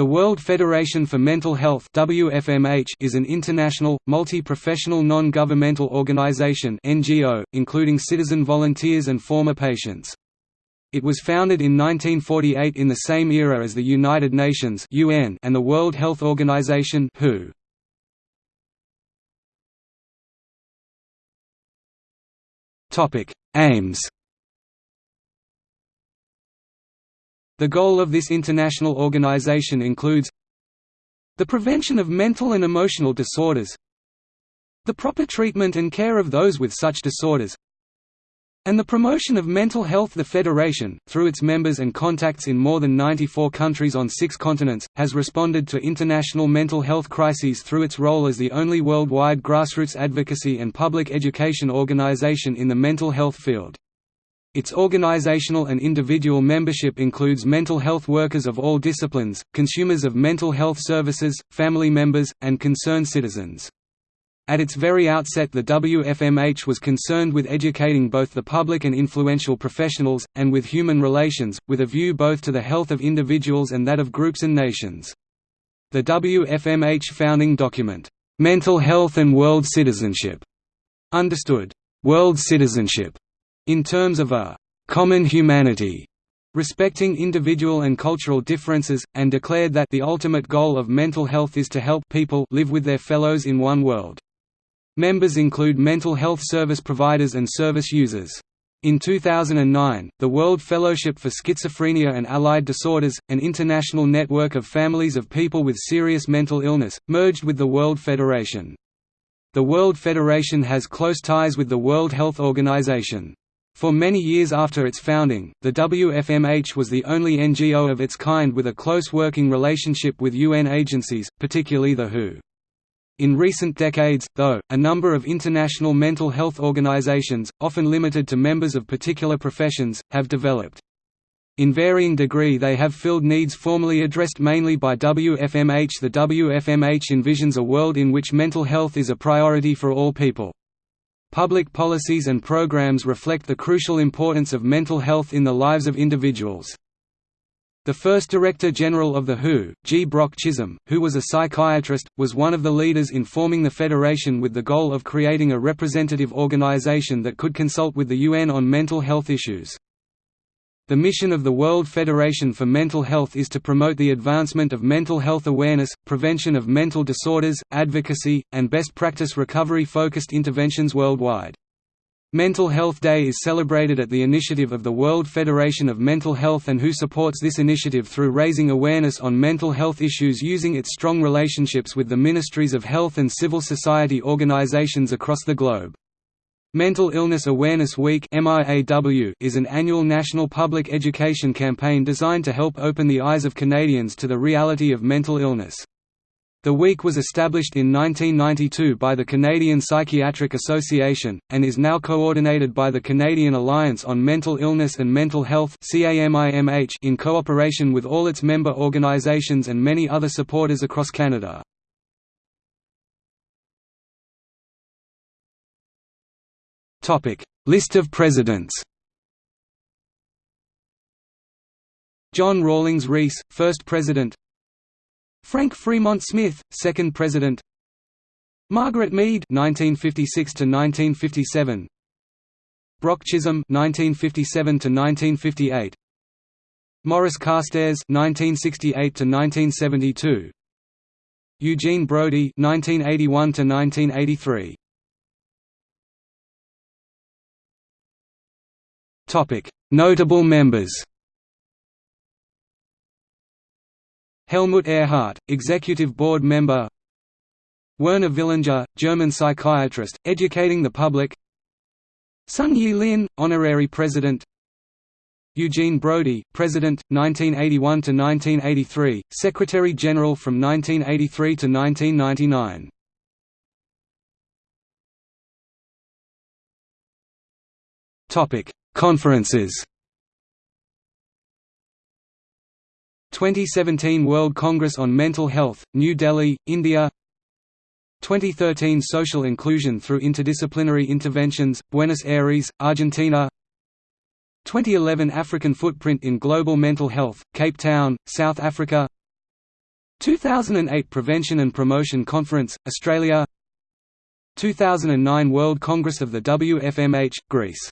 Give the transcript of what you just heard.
The World Federation for Mental Health is an international, multi-professional non-governmental organization NGO, including citizen volunteers and former patients. It was founded in 1948 in the same era as the United Nations UN and the World Health Organization WHO. Aims The goal of this international organization includes the prevention of mental and emotional disorders the proper treatment and care of those with such disorders and the promotion of mental health The Federation, through its members and contacts in more than 94 countries on six continents, has responded to international mental health crises through its role as the only worldwide grassroots advocacy and public education organization in the mental health field. Its organizational and individual membership includes mental health workers of all disciplines, consumers of mental health services, family members, and concerned citizens. At its very outset the WFMH was concerned with educating both the public and influential professionals, and with human relations, with a view both to the health of individuals and that of groups and nations. The WFMH founding document, "'Mental Health and World Citizenship' understood, "'world citizenship' in terms of a «common humanity» respecting individual and cultural differences, and declared that the ultimate goal of mental health is to help people live with their fellows in one world. Members include mental health service providers and service users. In 2009, the World Fellowship for Schizophrenia and Allied Disorders, an international network of families of people with serious mental illness, merged with the World Federation. The World Federation has close ties with the World Health Organization. For many years after its founding, the WFMH was the only NGO of its kind with a close working relationship with UN agencies, particularly the WHO. In recent decades, though, a number of international mental health organizations, often limited to members of particular professions, have developed. In varying degree they have filled needs formerly addressed mainly by WFMH The WFMH envisions a world in which mental health is a priority for all people. Public policies and programs reflect the crucial importance of mental health in the lives of individuals. The first Director General of the WHO, G. Brock Chisholm, who was a psychiatrist, was one of the leaders in forming the Federation with the goal of creating a representative organization that could consult with the UN on mental health issues. The mission of the World Federation for Mental Health is to promote the advancement of mental health awareness, prevention of mental disorders, advocacy, and best practice recovery-focused interventions worldwide. Mental Health Day is celebrated at the initiative of the World Federation of Mental Health and WHO supports this initiative through raising awareness on mental health issues using its strong relationships with the ministries of health and civil society organizations across the globe. Mental Illness Awareness Week is an annual national public education campaign designed to help open the eyes of Canadians to the reality of mental illness. The week was established in 1992 by the Canadian Psychiatric Association, and is now coordinated by the Canadian Alliance on Mental Illness and Mental Health in cooperation with all its member organizations and many other supporters across Canada. List of presidents. John Rawlings Rees, first president. Frank Fremont Smith, second president. Margaret Mead (1956 to 1957). Brock Chisholm (1957 to 1958). Morris Carstairs (1968 to 1972). Eugene Brody (1981 to 1983). Notable members Helmut Ehrhardt, Executive Board Member Werner Villinger, German psychiatrist, educating the public Tsung-yi Lin, Honorary President Eugene Brody, President, 1981–1983, Secretary-General from 1983 to 1999 Conferences. 2017 World Congress on Mental Health, New Delhi, India. 2013 Social Inclusion through Interdisciplinary Interventions, Buenos Aires, Argentina. 2011 African Footprint in Global Mental Health, Cape Town, South Africa. 2008 Prevention and Promotion Conference, Australia. 2009 World Congress of the WFMH, Greece